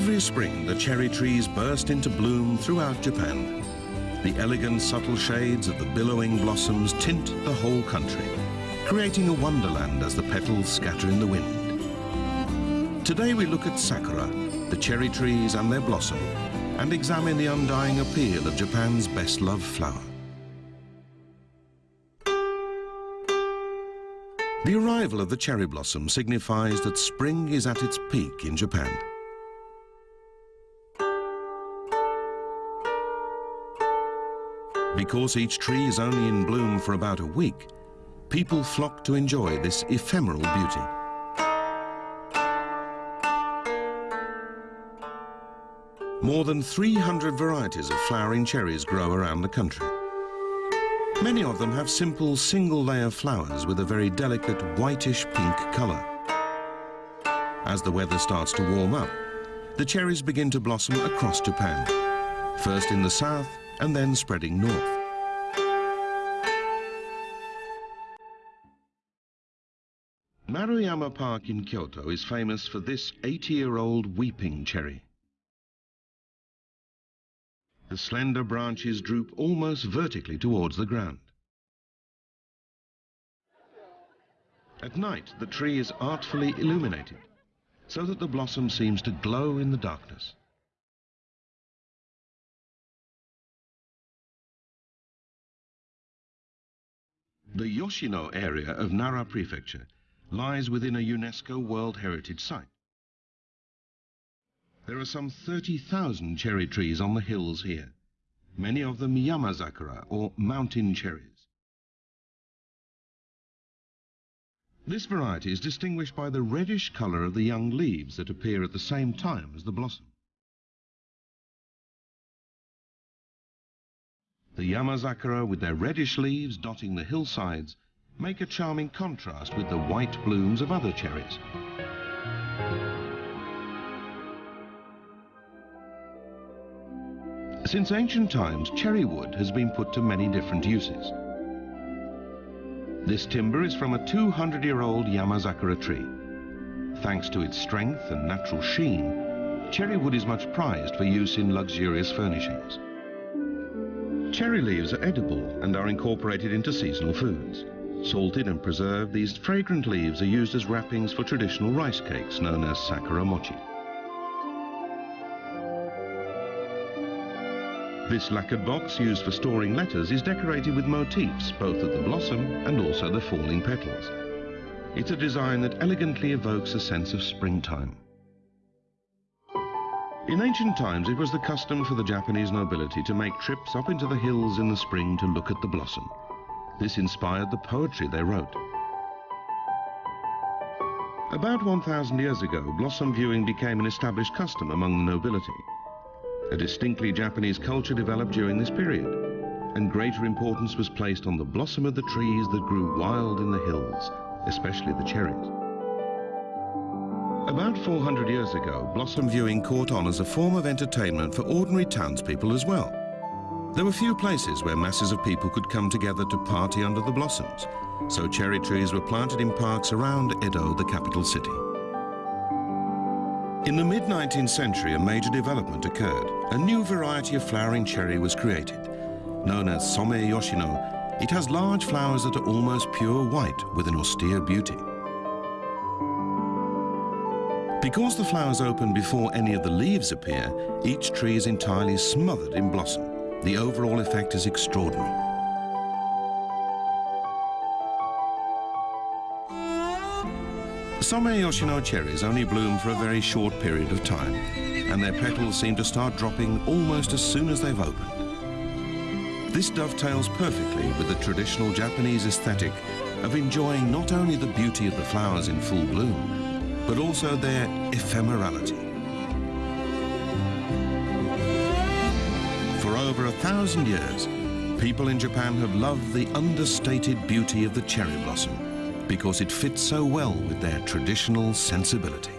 Every spring, the cherry trees burst into bloom throughout Japan. The elegant, subtle shades of the billowing blossoms tint the whole country, creating a wonderland as the petals scatter in the wind. Today we look at sakura, the cherry trees and their blossom, and examine the undying appeal of Japan's best-loved flower. The arrival of the cherry blossom signifies that spring is at its peak in Japan. Because each tree is only in bloom for about a week, people flock to enjoy this ephemeral beauty. More than 300 varieties of flowering cherries grow around the country. Many of them have simple single-layer flowers with a very delicate whitish pink colour. As the weather starts to warm up, the cherries begin to blossom across Japan, first in the south and then spreading north. Maruyama Park in Kyoto is famous for this 80-year-old weeping cherry. The slender branches droop almost vertically towards the ground. At night, the tree is artfully illuminated, so that the blossom seems to glow in the darkness. The Yoshino area of Nara Prefecture lies within a UNESCO World Heritage Site. There are some 30,000 cherry trees on the hills here, many of them Yamazakura or mountain cherries. This variety is distinguished by the reddish colour of the young leaves that appear at the same time as the blossom. The Yamazakura, with their reddish leaves dotting the hillsides, make a charming contrast with the white blooms of other cherries. Since ancient times, cherry wood has been put to many different uses. This timber is from a 200-year-old Yamazakura tree. Thanks to its strength and natural sheen, cherry wood is much prized for use in luxurious furnishings. Cherry leaves are edible and are incorporated into seasonal foods. Salted and preserved, these fragrant leaves are used as wrappings for traditional rice cakes known as sakura mochi. This lacquered box used for storing letters is decorated with motifs both of the blossom and also the falling petals. It's a design that elegantly evokes a sense of springtime. In ancient times, it was the custom for the Japanese nobility to make trips up into the hills in the spring to look at the blossom. This inspired the poetry they wrote. About 1,000 years ago, blossom viewing became an established custom among the nobility. A distinctly Japanese culture developed during this period, and greater importance was placed on the blossom of the trees that grew wild in the hills, especially the cherries. About 400 years ago, blossom viewing caught on as a form of entertainment for ordinary townspeople as well. There were few places where masses of people could come together to party under the blossoms, so cherry trees were planted in parks around Edo, the capital city. In the mid-19th century, a major development occurred. A new variety of flowering cherry was created. Known as Somei Yoshino, it has large flowers that are almost pure white with an austere beauty. Because the flowers open before any of the leaves appear, each tree is entirely smothered in blossom. The overall effect is extraordinary. Somei Yoshino cherries only bloom for a very short period of time, and their petals seem to start dropping almost as soon as they've opened. This dovetails perfectly with the traditional Japanese aesthetic of enjoying not only the beauty of the flowers in full bloom, but also their ephemerality. For over a thousand years, people in Japan have loved the understated beauty of the cherry blossom because it fits so well with their traditional sensibility.